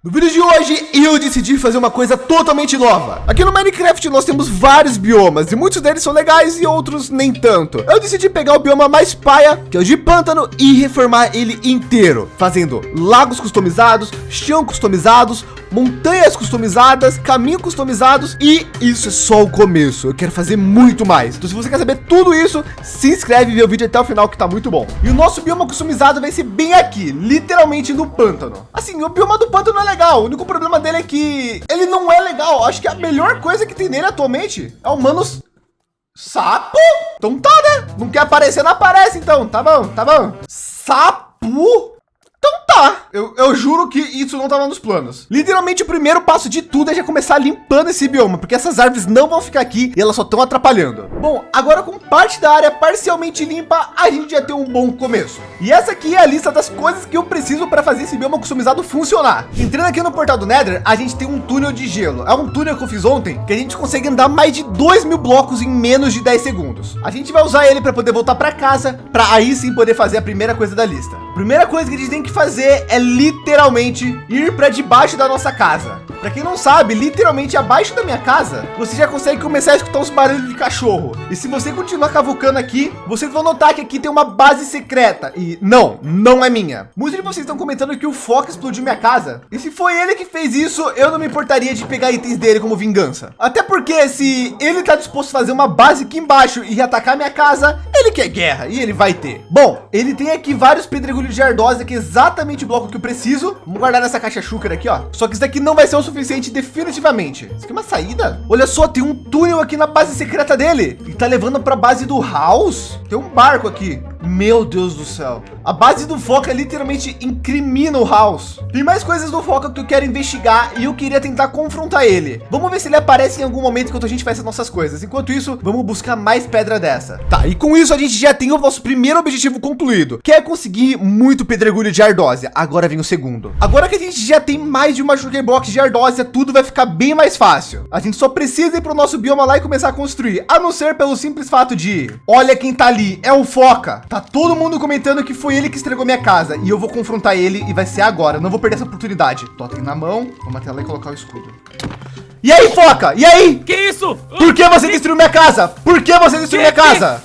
No vídeo de hoje, eu decidi fazer uma coisa totalmente nova. Aqui no Minecraft nós temos vários biomas e muitos deles são legais e outros nem tanto. Eu decidi pegar o bioma mais paia, que é o de pântano, e reformar ele inteiro, fazendo lagos customizados, chão customizados, montanhas customizadas, caminhos customizados e isso é só o começo. Eu quero fazer muito mais. Então se você quer saber tudo isso, se inscreve e vê o vídeo até o final que tá muito bom. E o nosso bioma customizado vai ser bem aqui, literalmente no pântano. Assim, o bioma do pântano é legal. O único problema dele é que ele não é legal. Acho que a melhor coisa que tem nele atualmente é o Manos Sapo? Então tá, né? Não quer aparecer, não aparece então. Tá bom, tá bom. Sapo? Então tá, eu, eu juro que isso não estava nos planos. Literalmente o primeiro passo de tudo é já começar limpando esse bioma, porque essas árvores não vão ficar aqui e elas só estão atrapalhando. Bom, agora com parte da área parcialmente limpa, a gente já tem um bom começo. E essa aqui é a lista das coisas que eu preciso para fazer esse bioma customizado funcionar. Entrando aqui no portal do Nether, a gente tem um túnel de gelo. É um túnel que eu fiz ontem, que a gente consegue andar mais de 2 mil blocos em menos de 10 segundos. A gente vai usar ele para poder voltar para casa, para aí sim poder fazer a primeira coisa da lista. Primeira coisa que a gente tem que fazer é literalmente ir para debaixo da nossa casa. Para quem não sabe, literalmente abaixo da minha casa, você já consegue começar a escutar os barulhos de cachorro. E se você continuar cavucando aqui, vocês vão notar que aqui tem uma base secreta. E não, não é minha. Muitos de vocês estão comentando que o Foca explodiu minha casa. E se foi ele que fez isso, eu não me importaria de pegar itens dele como vingança. Até porque se ele está disposto a fazer uma base aqui embaixo e atacar minha casa, ele quer guerra e ele vai ter. Bom, ele tem aqui vários pedregulhos de ardósia, que é exatamente o bloco que eu preciso. Vamos guardar nessa caixa chúcara aqui, ó. Só que isso daqui não vai ser o suficiente definitivamente. Isso aqui é uma saída? Olha só, tem um túnel aqui na base secreta dele. E tá levando para a base do House. Tem um barco aqui. Meu Deus do céu. A base do Foca literalmente incrimina o House. Tem mais coisas do Foca que eu quero investigar e eu queria tentar confrontar ele. Vamos ver se ele aparece em algum momento enquanto a gente faz as nossas coisas. Enquanto isso, vamos buscar mais pedra dessa. Tá, e com isso a gente já tem o nosso primeiro objetivo concluído, que é conseguir muito pedregulho de ardósia. Agora vem o segundo. Agora que a gente já tem mais de uma sugar box de ardósia, tudo vai ficar bem mais fácil. A gente só precisa ir para o nosso bioma lá e começar a construir, a não ser pelo simples fato de, olha quem tá ali, é o Foca. Tá todo mundo comentando que foi ele que estragou minha casa e eu vou confrontar ele e vai ser agora. Não vou perder essa oportunidade. Totem na mão, vamos até lá e colocar o escudo. E aí, Foca? E aí? Que isso? Por que você destruiu minha casa? Por que você destruiu minha casa?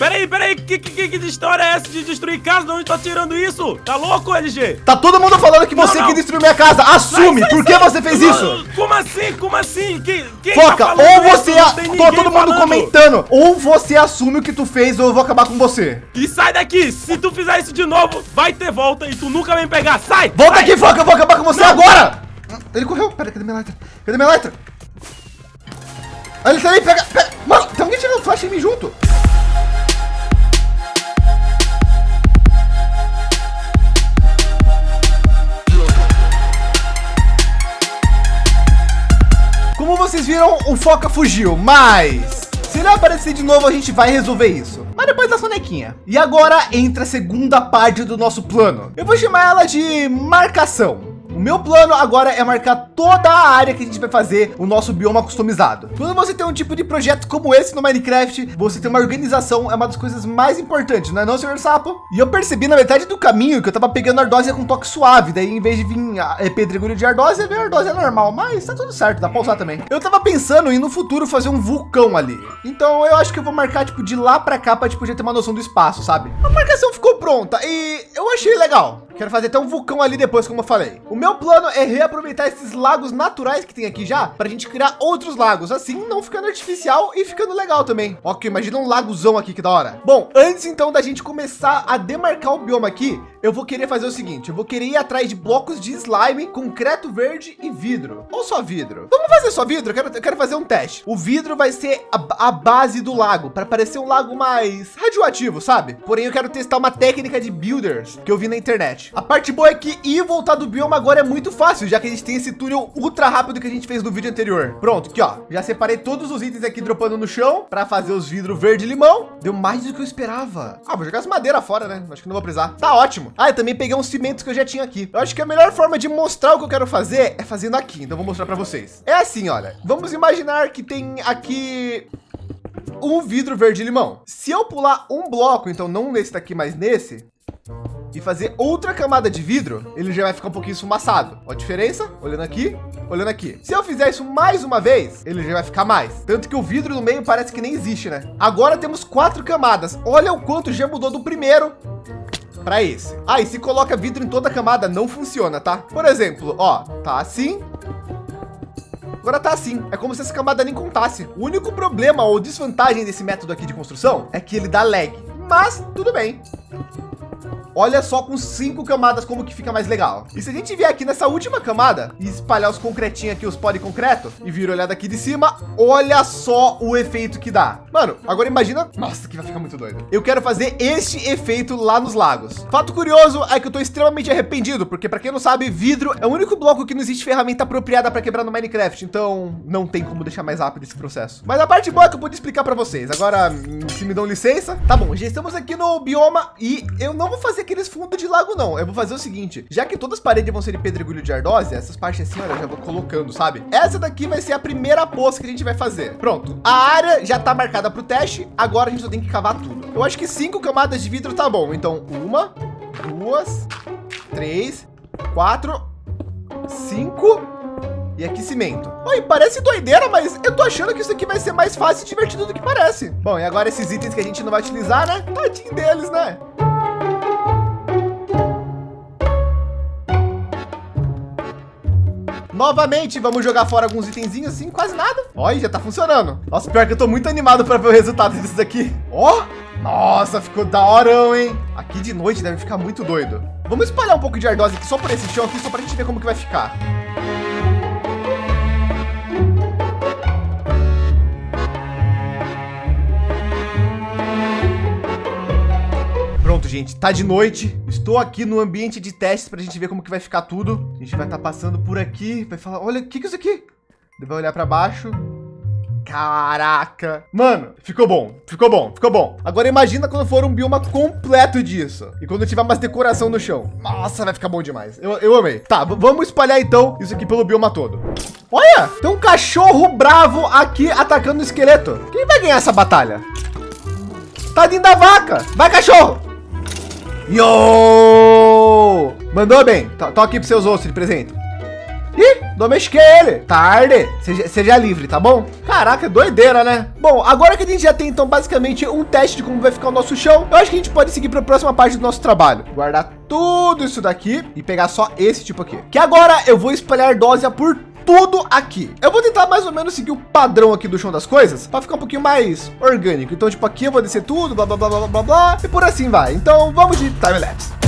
Peraí, peraí, que, que, que história é essa de destruir casa? De onde tá tirando isso? Tá louco, LG? Tá todo mundo falando que você não, não. que destruiu minha casa. Assume, por que você fez não, isso? Como assim, como assim? Que, quem Foca, tá ou você, a... tô todo mundo falando. comentando, ou você assume o que tu fez ou eu vou acabar com você. E sai daqui, se tu fizer isso de novo, vai ter volta e tu nunca vem pegar, sai! Volta sai. aqui, Foca, eu vou acabar com você agora! Ele correu, pera, cadê minha letra? Cadê minha letra? Ele tá aí, pega, pega. Mano, tem alguém tirando flash em mim junto. Vocês viram, o Foca fugiu, mas se ele aparecer de novo, a gente vai resolver isso. Mas depois da sonequinha. E agora entra a segunda parte do nosso plano. Eu vou chamar ela de marcação. O meu plano agora é marcar toda a área que a gente vai fazer o nosso bioma customizado. Quando você tem um tipo de projeto como esse no Minecraft, você tem uma organização é uma das coisas mais importantes, não é não, senhor sapo? E eu percebi na metade do caminho que eu tava pegando ardósia com toque suave, daí em vez de vir é, pedregulho de ardósia, veio ardósia normal, mas tá tudo certo, dá pra usar também. Eu tava pensando em no futuro fazer um vulcão ali. Então eu acho que eu vou marcar tipo de lá para cá para tipo já ter uma noção do espaço, sabe? A marcação ficou pronta e eu achei legal. Quero fazer até um vulcão ali depois, como eu falei. O meu plano é reaproveitar esses lagos naturais que tem aqui já para a gente criar outros lagos, assim não ficando artificial e ficando legal também. Ok, imagina um lagozão aqui que da hora. Bom, antes então da gente começar a demarcar o bioma aqui, eu vou querer fazer o seguinte, eu vou querer ir atrás de blocos de slime, concreto verde e vidro. Ou só vidro. Vamos fazer só vidro? Eu quero, eu quero fazer um teste. O vidro vai ser a, a base do lago, para parecer um lago mais radioativo, sabe? Porém, eu quero testar uma técnica de builders que eu vi na internet. A parte boa é que ir voltar do bioma agora é muito fácil, já que a gente tem esse túnel ultra rápido que a gente fez no vídeo anterior. Pronto, aqui ó, já separei todos os itens aqui dropando no chão para fazer os vidros verde limão. Deu mais do que eu esperava. Ah, vou jogar as madeiras fora, né? Acho que não vou precisar. Tá ótimo. Ah, eu também peguei uns cimentos que eu já tinha aqui. Eu acho que a melhor forma de mostrar o que eu quero fazer é fazendo aqui. Então vou mostrar para vocês. É assim, olha. Vamos imaginar que tem aqui um vidro verde limão. Se eu pular um bloco, então não nesse daqui, mas nesse, e fazer outra camada de vidro, ele já vai ficar um pouquinho esfumaçado. Olha a diferença? Olhando aqui, olhando aqui. Se eu fizer isso mais uma vez, ele já vai ficar mais. Tanto que o vidro no meio parece que nem existe, né? Agora temos quatro camadas. Olha o quanto já mudou do primeiro para esse. Ah, e se coloca vidro em toda a camada, não funciona, tá? Por exemplo, ó, tá assim. Agora tá assim, é como se essa camada nem contasse. O único problema ou desvantagem desse método aqui de construção é que ele dá lag, mas tudo bem. Olha só com cinco camadas como que fica mais legal. E se a gente vier aqui nessa última camada e espalhar os concretinhos aqui, os pó de concreto e vir olhar daqui de cima, olha só o efeito que dá. Mano, agora imagina, nossa, que vai ficar muito doido. Eu quero fazer este efeito lá nos lagos. Fato curioso é que eu tô extremamente arrependido, porque para quem não sabe, vidro é o único bloco que não existe ferramenta apropriada para quebrar no Minecraft, então não tem como deixar mais rápido esse processo. Mas a parte boa é que eu pude explicar para vocês. Agora, se me dão licença, tá bom, já estamos aqui no bioma e eu não vou fazer aqueles fundos de lago, não. Eu vou fazer o seguinte, já que todas as paredes vão ser de pedregulho de ardósia, essas partes assim, olha, eu já vou colocando, sabe? Essa daqui vai ser a primeira poça que a gente vai fazer. Pronto, a área já tá marcada para o teste, agora a gente só tem que cavar tudo. Eu acho que cinco camadas de vidro tá bom. Então, uma, duas, três, quatro, cinco e aqui cimento. Oi, parece doideira, mas eu tô achando que isso aqui vai ser mais fácil e divertido do que parece. Bom, e agora esses itens que a gente não vai utilizar, né? Tadinho deles, né? Novamente, vamos jogar fora alguns itenzinhos assim, quase nada. Olha, já tá funcionando. Nossa, pior que eu tô muito animado para ver o resultado disso aqui. Ó, oh, nossa, ficou da hora, hein? Aqui de noite deve ficar muito doido. Vamos espalhar um pouco de ardose aqui só por esse chão aqui, só para a gente ver como que vai ficar. Gente. Tá de noite. Estou aqui no ambiente de testes para a gente ver como que vai ficar tudo. A gente vai estar tá passando por aqui. Vai falar, olha, o que, que é isso aqui? Vai olhar para baixo. Caraca. Mano, ficou bom. Ficou bom. Ficou bom. Agora imagina quando for um bioma completo disso. E quando tiver mais decoração no chão. Nossa, vai ficar bom demais. Eu, eu amei. Tá, vamos espalhar então isso aqui pelo bioma todo. Olha, tem um cachorro bravo aqui atacando o esqueleto. Quem vai ganhar essa batalha? Tadinho da vaca. Vai, cachorro. Yo! Mandou bem. Tô aqui para seus ossos de presente. Ih, domestiquei ele. Tarde. Seja, seja livre, tá bom? Caraca, doideira, né? Bom, agora que a gente já tem, então, basicamente um teste de como vai ficar o nosso chão, eu acho que a gente pode seguir para a próxima parte do nosso trabalho. Guardar tudo isso daqui e pegar só esse tipo aqui. Que agora eu vou espalhar dose por tudo aqui. Eu vou tentar mais ou menos seguir o padrão aqui do chão das coisas para ficar um pouquinho mais orgânico. Então, tipo, aqui eu vou descer tudo, blá, blá, blá, blá, blá, blá, e por assim vai. Então, vamos de time-lapse.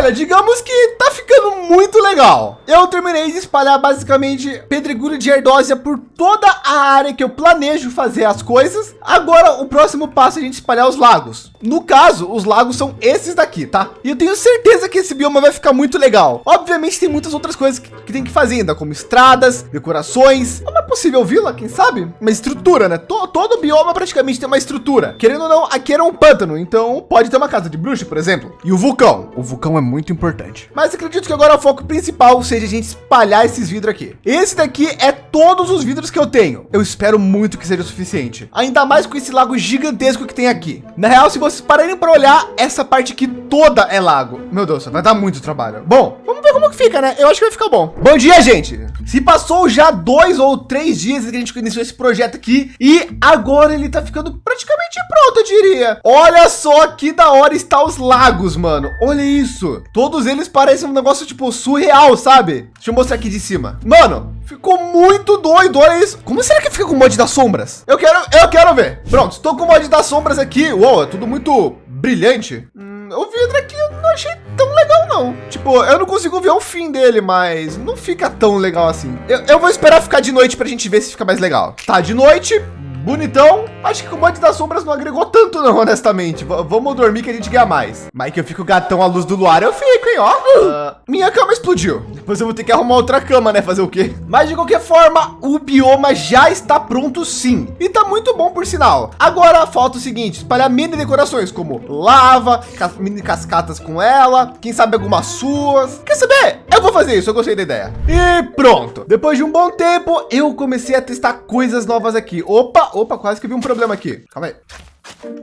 Olha, digamos que tá ficando muito legal. Eu terminei de espalhar basicamente pedregulho de ardósia por toda a área que eu planejo fazer as coisas. Agora, o próximo passo é a gente espalhar os lagos. No caso, os lagos são esses daqui, tá? E eu tenho certeza que esse bioma vai ficar muito legal. Obviamente, tem muitas outras coisas que, que tem que fazer ainda, como estradas, decorações, uma possível vila, quem sabe? Uma estrutura, né? Todo, bioma praticamente tem uma estrutura. Querendo ou não, aqui era um pântano, então pode ter uma casa de bruxa, por exemplo. E o vulcão. O vulcão é muito importante. Mas acredito que agora o foco principal seja a gente espalhar esses vidros aqui. Esse daqui é todos os vidros que eu tenho. Eu espero muito que seja o suficiente. Ainda mais com esse lago gigantesco que tem aqui. Na real, se vocês pararem para olhar, essa parte aqui toda é lago. Meu Deus, vai dar muito trabalho. Bom, vamos ver como que fica, né? Eu acho que vai ficar bom. Bom dia, gente. Se passou já dois ou três dias que a gente iniciou esse projeto aqui e agora ele tá ficando praticamente pronto, eu diria. Olha só que da hora está os lagos, mano. Olha isso. Todos eles parecem um negócio tipo surreal, sabe? Deixa eu mostrar aqui de cima. Mano, ficou muito doido, olha isso. Como será que fica com o mod das sombras? Eu quero, eu quero ver. Pronto, estou com o mod das sombras aqui. Uou, é tudo muito brilhante. Hum, o vidro aqui eu não achei tão legal não. Tipo, eu não consigo ver o fim dele, mas não fica tão legal assim. Eu, eu vou esperar ficar de noite para a gente ver se fica mais legal. Tá, de noite, bonitão. Acho que o comando das sombras não agregou tanto não, honestamente. V vamos dormir que a gente ganha mais. Mas que eu fico gatão à luz do luar, eu fico, hein, ó. Uh, minha cama explodiu. Depois eu vou ter que arrumar outra cama, né? Fazer o quê? Mas de qualquer forma, o bioma já está pronto sim. E tá muito bom por sinal. Agora falta o seguinte, espalhar mini decorações como lava, mini cascatas com ela, quem sabe algumas suas. Quer saber? Eu vou fazer isso, eu gostei da ideia. E pronto. Depois de um bom tempo, eu comecei a testar coisas novas aqui. Opa, opa, quase que vi um problema aqui. Calma aí.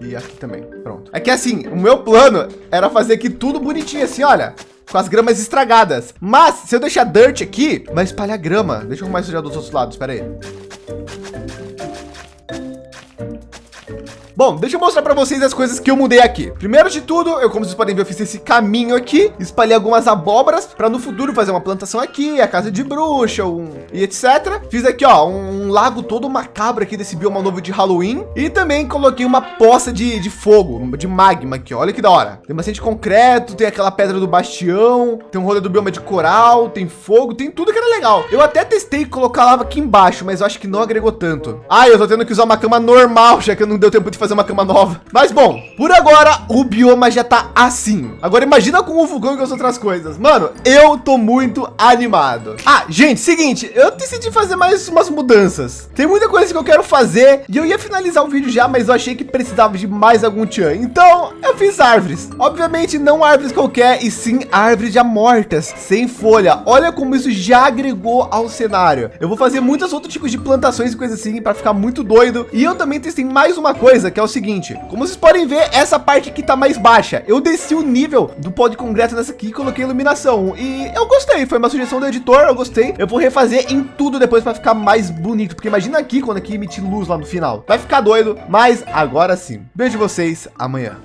E aqui também, pronto. É que assim, o meu plano era fazer aqui tudo bonitinho assim, olha com as gramas estragadas. Mas se eu deixar dirt aqui, vai espalhar grama. Deixa eu arrumar isso já dos outros lados. Espera aí. Bom, deixa eu mostrar para vocês as coisas que eu mudei aqui. Primeiro de tudo, eu, como vocês podem ver, eu fiz esse caminho aqui, espalhei algumas abóboras para no futuro fazer uma plantação aqui, a casa de bruxa, um, e etc. Fiz aqui, ó, um, um lago todo macabro aqui desse bioma novo de Halloween e também coloquei uma poça de, de fogo, de magma aqui. Olha que da hora. Tem bastante concreto, tem aquela pedra do bastião, tem um rolê do bioma de coral, tem fogo, tem tudo que era legal. Eu até testei colocar lava aqui embaixo, mas eu acho que não agregou tanto. Ah, eu tô tendo que usar uma cama normal, já que não deu tempo de fazer fazer uma cama nova. Mas bom, por agora o bioma já tá assim. Agora imagina com o vulcão e as outras coisas. Mano, eu tô muito animado. Ah, gente, seguinte, eu decidi fazer mais umas mudanças. Tem muita coisa que eu quero fazer e eu ia finalizar o vídeo já, mas eu achei que precisava de mais algum tchan. Então eu fiz árvores. Obviamente não árvores qualquer e sim árvores já mortas, sem folha. Olha como isso já agregou ao cenário. Eu vou fazer muitos outros tipos de plantações e coisas assim para ficar muito doido. E eu também testei mais uma coisa que é o seguinte, como vocês podem ver, essa parte aqui tá mais baixa. Eu desci o nível do pó de concreto nessa aqui e coloquei iluminação. E eu gostei, foi uma sugestão do editor, eu gostei. Eu vou refazer em tudo depois para ficar mais bonito, porque imagina aqui quando aqui emitir luz lá no final. Vai ficar doido, mas agora sim. Beijo vocês, amanhã.